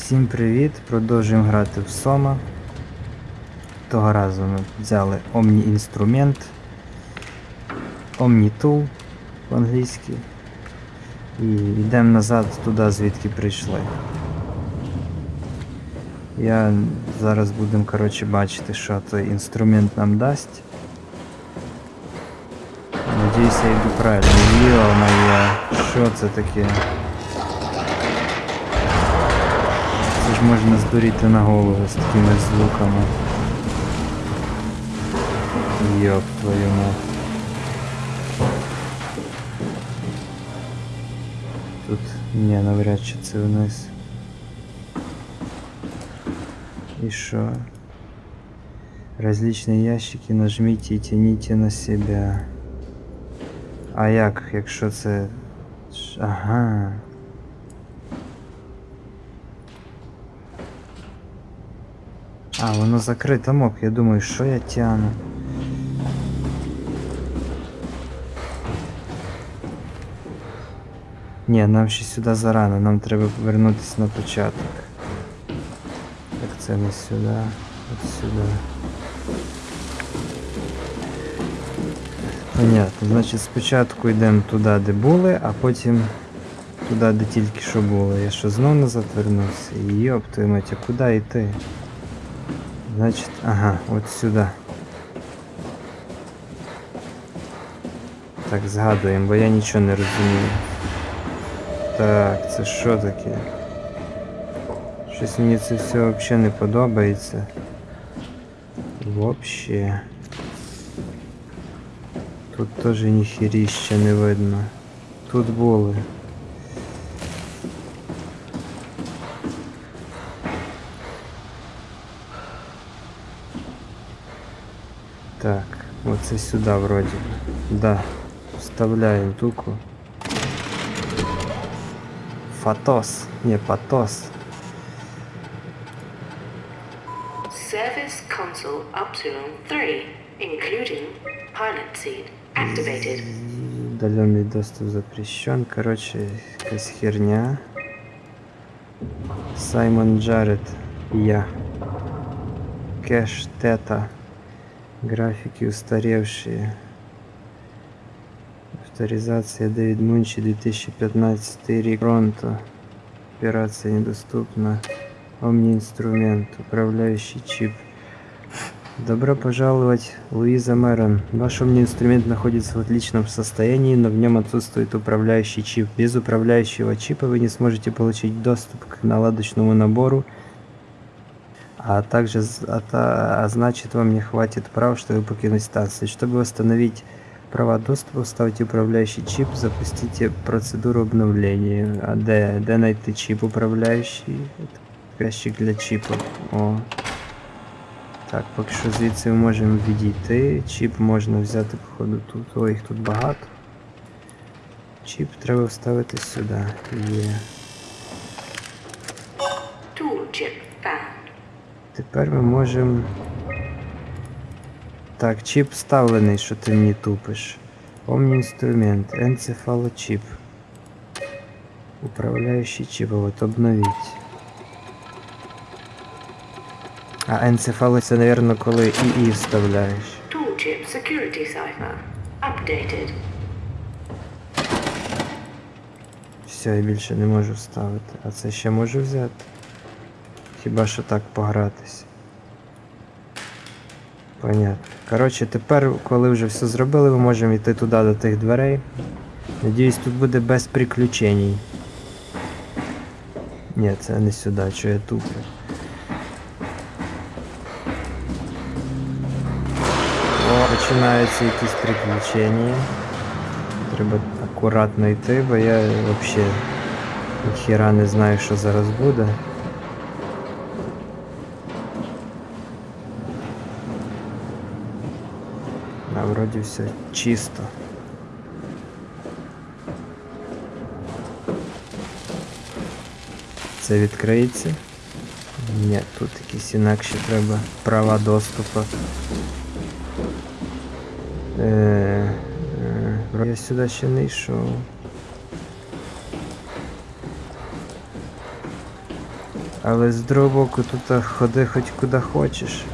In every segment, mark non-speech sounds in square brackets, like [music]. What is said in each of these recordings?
Всім привіт! Продовжуємо грати в Сома. Того разу ми взяли Omni інструмент, Omni Tool по-англійськи. І йдемо назад туди, звідки прийшли. Я зараз будемо коротше, бачити, що той інструмент нам дасть. Надіюся, я йду правильно. Йо моє, що це таке? Ж можна здуріти на голову з такими звуками. Йоп твою мать. Тут ні, навряд чи це вниз. И что? Различные ящики нажмите и тяните на себя. А як, якщо це. Ага. А, воно закрите мок, я думаю, що я тяну. Ні, нам ще сюди зарано, нам треба повернутися на початок. Так це не сюди, от сюди. Понятно, значить спочатку йдемо туди, де були, а потім туди, де тільки що було. Я що знов назад вернувся? Йоп, твою мать, куди йти? Значить, ага, от сюди. Так, згадуємо, бо я нічого не розумію. Так, це що таке? Щось мені це все взагалі не подобається. Вообще. Тут теж ніхеріща не видно. Тут були. Так, оце сюди вроді. Да. Вставляємо туку. Фатос. Не, патос. Service console Upsilon 3, including pilot seat, activated. Удаленный доступ запрещен. Короче, якась херня. Саймон Джаред. Я. Кэш Тета. Графики устаревшие. Авторизация Дэвид Мунчи 2015 рік. Пронто. Операция недоступна. Omni инструмент. Управляющий чип. Добро пожаловать, Луиза Мэрон. Ваш умный инструмент находится в отличном состоянии, но в нем отсутствует управляющий чип. Без управляющего чипа вы не сможете получить доступ к наладочному набору, а также а, значит вам не хватит прав, чтобы покинуть станцию. Чтобы восстановить права доступа, вставьте управляющий чип, запустите процедуру обновления. А де, де найти чип управляющий? Ящик для чипа. О. Так, поки що звідси ми можемо відійти. Чіп можна взяти, походу, тут. Ой, їх тут багато. Чіп треба вставити сюди. Є. Tool Тепер ми можемо. Так, чіп вставлений, що ти мені тупиш. Omni інструмент, енцефалочіп. Управляючий чіп, от обновіть. А енцефало це, напевно, коли ІІ вставляєш. Tool chip security cipher, updated. Все, я більше не можу вставити. А це ще можу взяти? Хіба що так погратись. Понятно. Коротше, тепер, коли вже все зробили, ми можемо йти туди до тих дверей. Надіюсь, тут буде без приключень. Ні, це не сюди, що я туплю. О, починаються якісь приключення. Треба акуратно йти, бо я взагалі ніхіра не знаю, що зараз буде. Вроді все чисто. Це відкриється? Ні, тут якісь інакші треба права доступу. Е, е, я сюди ще не йшов. Але з другого боку тут ходи хоч куди хочеш.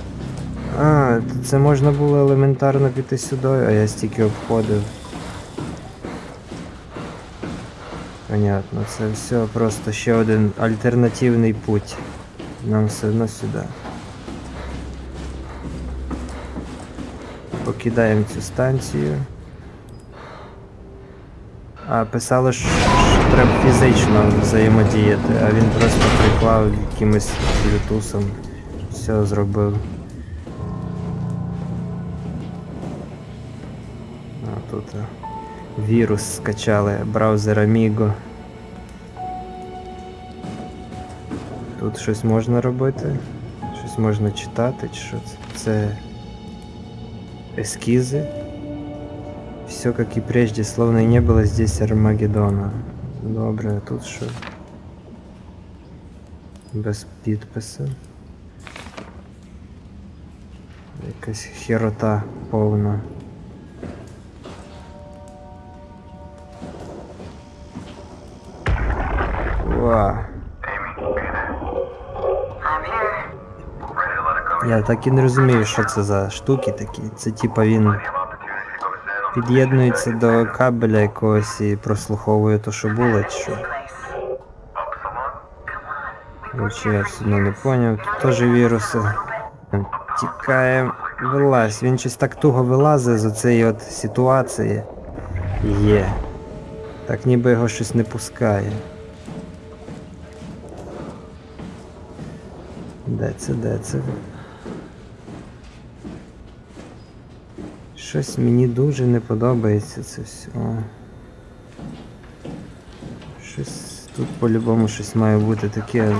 А, це можна було елементарно піти сюди, а я стільки обходив. Понятно, це все просто ще один альтернативний путь. Нам все одно сюди. Покидаємо цю станцію. А писало, що треба фізично взаємодіяти, а він просто приклав якимось блютусом. Все зробив. Вірус скачали, браузер Amigo. Тут щось можна робити, щось можна читати, чи що це? Це эскизы. Все как и прежде, словно и не было здесь Армагеддона. Добре, а тут що? Без підпису. Якась херота повна. Я так і не розумію, що це за штуки такі. Це типа він під'єднується до кабеля якогось і прослуховує то, що було, чи що. Короче, я все одно не поняв. Тут теж віруси. Тікає, вилазь. Він щось так туго вилазить з оцієї от ситуації. Є. Так ніби його щось не пускає. Де це, де це? Щось мені дуже не подобається це все. Щось тут по-любому щось має бути таке.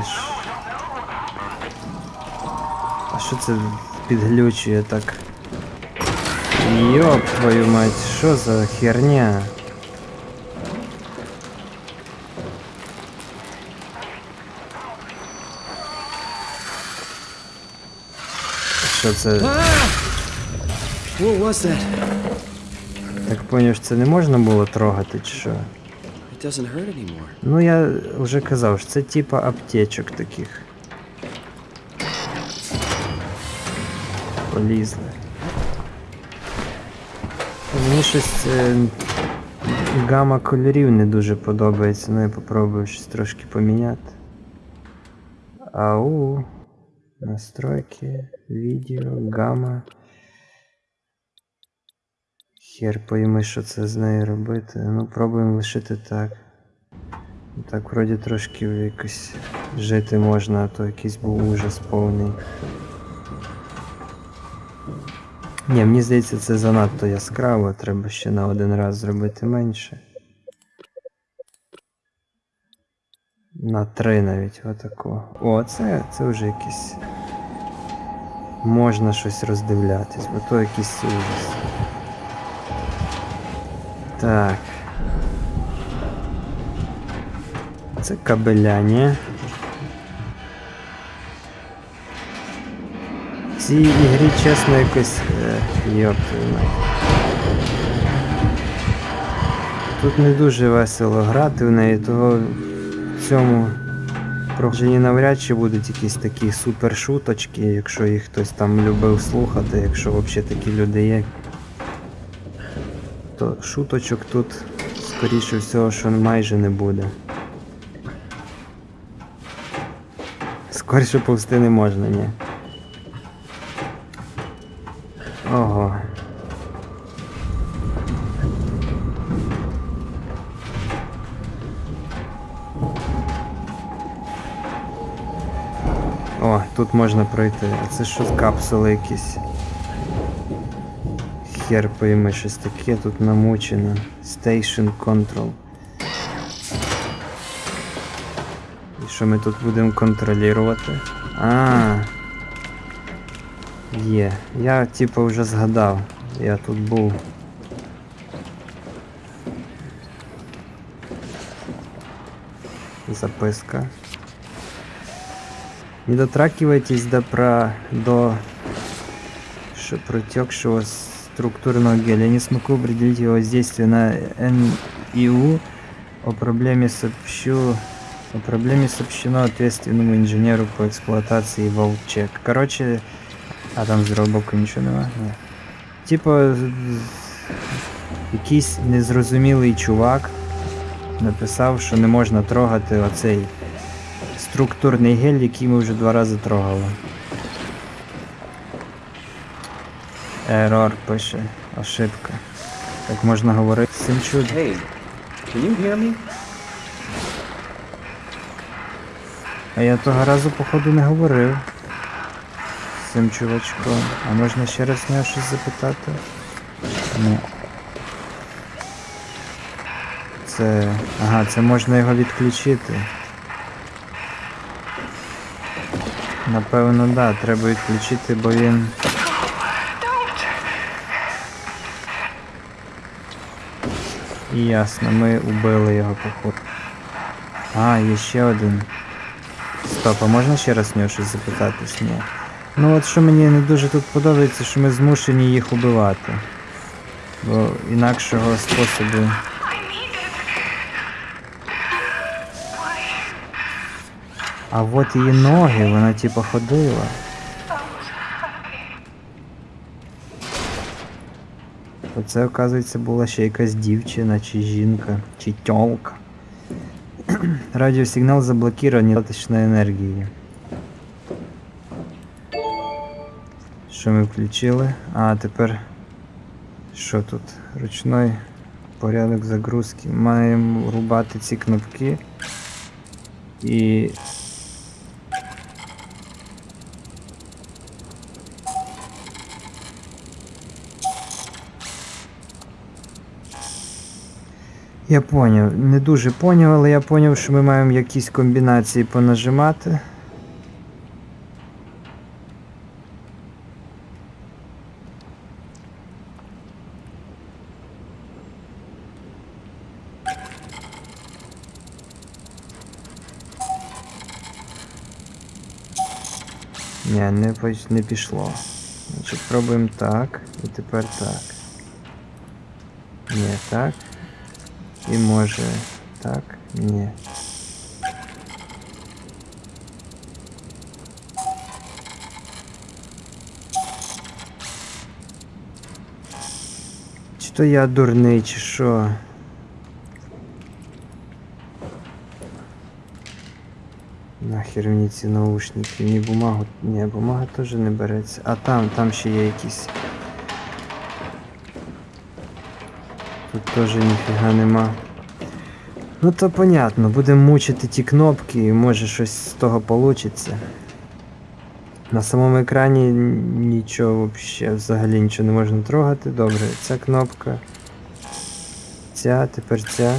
А що це підглючує так? Йоп твою мать, що за херня? Що це? What was that? Так поняв, це не можна було трогати, чи що? It doesn't hurt anymore. Ну я вже казав, що це типа аптечок таких. Полізли. Мені щось е, гама кольорів не дуже подобається, ну я попробую щось трошки поміняти. Ау. Настройки, відео, гама. Хер пойми, що це з нею робити. Ну, пробуємо лишити так. Так, вроді трошки якось жити можна, а то якийсь був ужас повний. Ні, мені здається, це занадто яскраво, треба ще на один раз зробити менше. На три навіть отако. О, це, це вже якийсь. Можна щось роздивлятись, бо то якийсь ужас. Так. Це кабеляні. В цій ігрі, чесно, якось. Е, йоп. Тут не дуже весело грати в неї, того в цьому проходженні навряд чи будуть якісь такі супершуточки, якщо їх хтось там любив слухати, якщо взагалі такі люди є. То шуточок тут, скоріше всього, що майже не буде. Скоріше повсти не можна, ні. Ого. О, тут можна пройти. А це що капсули якісь? Хер пойми, щось таке тут намучено. Station Control. І що ми тут будемо контролювати? А. Є. Я типу вже згадав. Я тут був. Записка. Не дотрагивайтесь до, про, до протекшего структурного геля. Я не смогу определить его воздействие на НИУ. О проблеме сообщу О проблеме сообщено ответственному инженеру по эксплуатации Волчек. Короче, а там з роботку нічого нема? Ні. Типа, якийсь незрозумілий чувак написав, що не можна трогати оцей структурний гель, який ми вже два рази трогали. Ерор пише. Ошибка. Так можна говорити з цим чудом. Hey, can you hear me? А я того разу, походу, не говорив з цим чувачком. А можна ще раз нього щось запитати? Ні. Це. Ага, це можна його відключити. Напевно, да, треба відключити, бо він. Ясно, ми убили його походу. А, є ще один. Стоп, а можна ще раз в нього щось запитатись? Ні. Ну от що мені не дуже тут подобається, що ми змушені їх убивати. Бо інакшого способу. А от її ноги, вона типу ходила. Оце, оказується, була ще якась дівчина, чи жінка, чи тьолка. [clears throat] Радиосигнал заблокирован, недостаточно енергії. Що ми включили? А, тепер. Що тут? Ручной порядок загрузки. Маємо рубати ці кнопки. І. Я поняв. Не дуже поняв, але я поняв, що ми маємо якісь комбінації понажимати. Ні, не, не пішло. Значить, пробуємо так. І тепер так. Ні, так. І може так, ні. Чи то я дурний, чи що? Нахер мені ці наушники, ні бумагу. Ні, бумага теж не береться. А там, там ще є якісь. Тут теж ніфіга нема. Ну то понятно, будемо мучити ті кнопки і може щось з того получиться. На самому екрані нічого вообще, взагалі нічого не можна трогати. Добре, ця кнопка. Ця, тепер ця.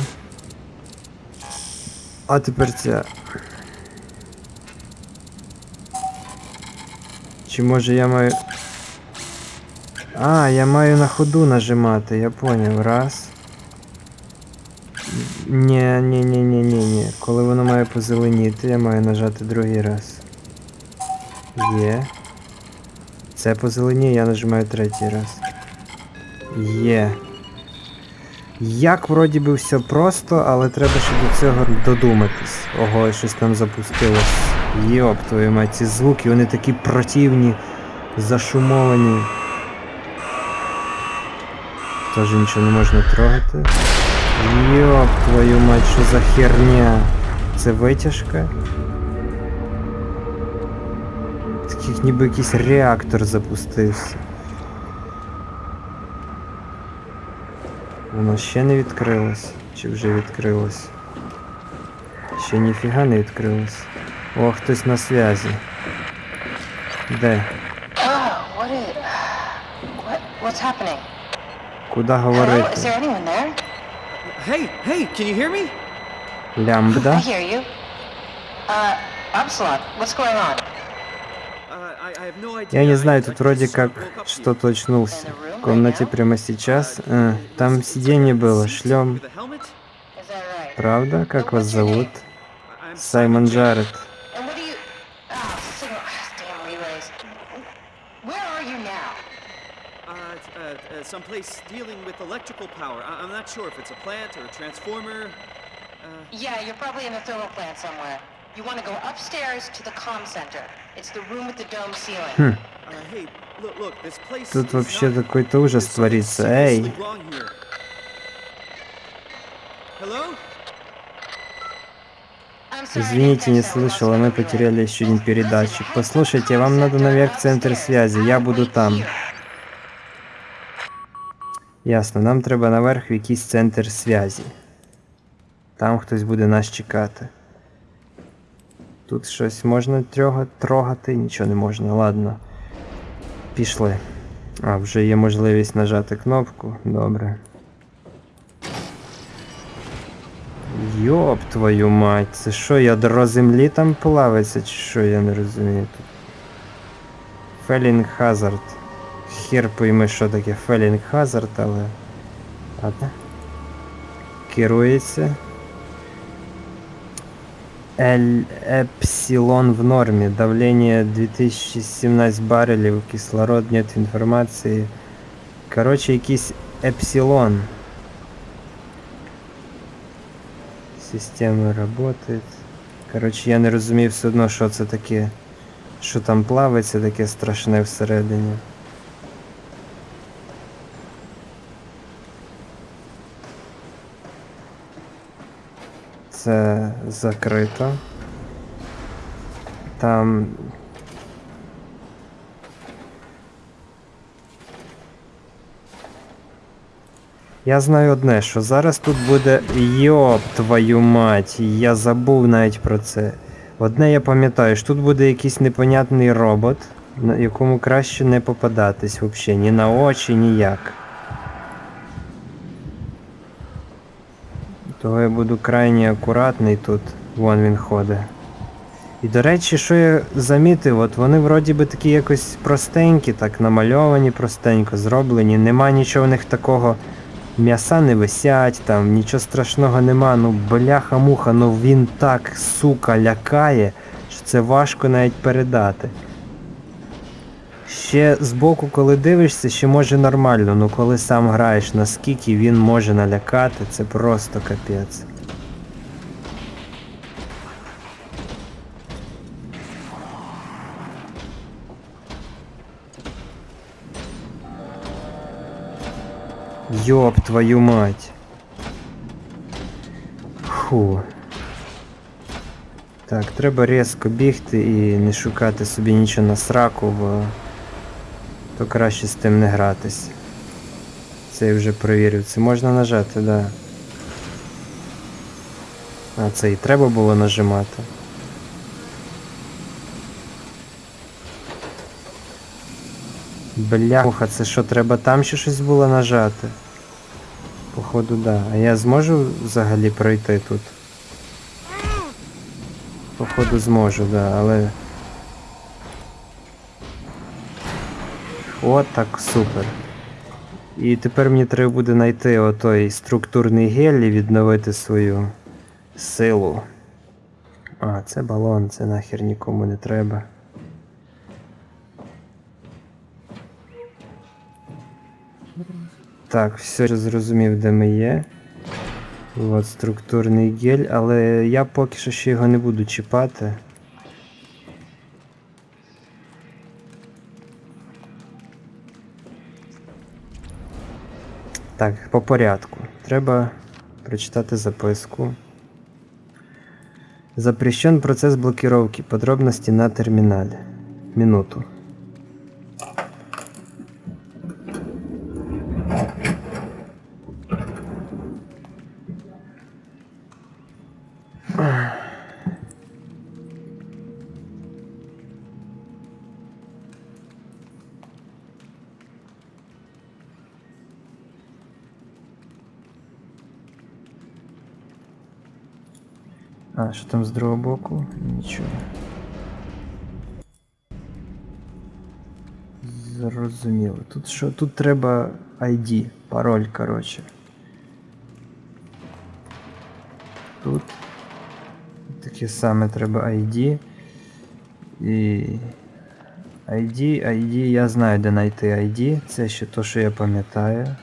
А тепер ця. Чи може я маю. А, я маю на ходу нажимати, я поняв. Раз. Ні, ні, ні, ні, ні, ні. Коли воно має позеленіти, я маю нажати другий раз. Є. Це позеленіє, я нажимаю третій раз. Є. Як вроді би все просто, але треба ще до цього додуматись. Ого, щось там запустилось. Йоп, твою мать, ці звуки, вони такі противні, зашумовані. Теж нічого не можна трогати. Йоп, твою мать, що за херня? Це витяжка? Таких ніби якийсь реактор запустився. Воно ще не відкрилось. Чи вже відкрилось? Ще ніфіга не відкрилось. О, хтось на зв'язі. Де? Oh, what is... What? Куди говорити? Hey, hey, can you hear me? Лямбда. I hear you. Uh, Absalot, what's going on? Я не знаю, тут вроде как что-то очнулся. В комнате прямо сейчас. Э, там сиденье было, шлем. Правда? Как вас зовут? Саймон Джаред. Uh, someplace dealing with electrical power. I- I'm not sure if it's a plant or a transformer. Yeah, you're probably in the thermal plant somewhere. You want to go upstairs to the comm center. It's the room with the dome ceiling. Uh, hey, look, look, this place Тут is вообще not- какой-то ужас творится. Эй, извините, не слышала, мы потеряли еще один передатчик. Послушайте, вам надо наверх в центр связи, я буду там. Ясно, нам треба наверх в якийсь центр зв'язі. Там хтось буде нас чекати. Тут щось можна трогати, нічого не можна, ладно. Пішли. А, вже є можливість нажати кнопку. Добре. Ёб твою мать, це що, ядро землі там плавиться, чи що, я не розумію тут. Falling Hazard. Хер пойми, що таке Falling Hazard, але. Ладно. Керується. Ель Епсилон в нормі. Давление 2017 барелів, кислород, нет інформації. Короче, якийсь Епсилон. Система работает. Короче, я не розумів все одно, що це таке. Що там плавиться таке страшне всередині. Це закрито. Там. Я знаю одне, що зараз тут буде. Йоп, твою мать, я забув навіть про це. Одне я пам'ятаю, що тут буде якийсь непонятний робот, на якому краще не попадатись взагалі, ні на очі, ніяк. Того я буду крайні акуратний тут. Вон він ходить. І до речі, що я замітив, от вони вроді би такі якось простенькі, так намальовані простенько, зроблені. Нема нічого в них такого. М'яса не висять, там нічого страшного нема. Ну бляха-муха, ну він так, сука, лякає, що це важко навіть передати. Ще збоку, коли дивишся, ще може нормально, ну коли сам граєш, наскільки він може налякати, це просто капець. Йоп твою мать. Фу. Так, треба різко бігти і не шукати собі нічого на сраку, бо то краще з тим не гратись. Це я вже перевірив. Це можна нажати, да. А це і треба було нажимати. Бляха, це що, треба там ще щось було нажати? Походу, да. А я зможу взагалі пройти тут? Походу зможу, да, але. От так, супер. І тепер мені треба буде знайти отой структурний гель і відновити свою силу. А, це балон, це нахер нікому не треба. Так, все я зрозумів, де ми є. От структурний гель, але я поки що ще його не буду чіпати. Так, по порядку. Треба прочитати записку. Запрещен процесс блокировки. Подробности на терминале. Минуту. А, що там з другого боку? Нічого. Зрозуміло. Тут що? Тут треба ID, пароль, коротше. Тут таке саме треба ID. І. ID, ID, я знаю, де знайти ID. Це ще то, що я пам'ятаю.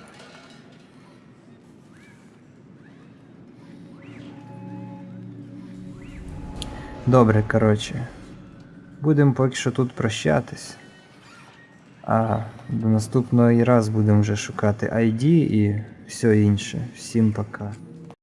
Добре, коротше. Будемо поки що тут прощатись. А до наступного раз будемо вже шукати ID і все інше. Всім пока.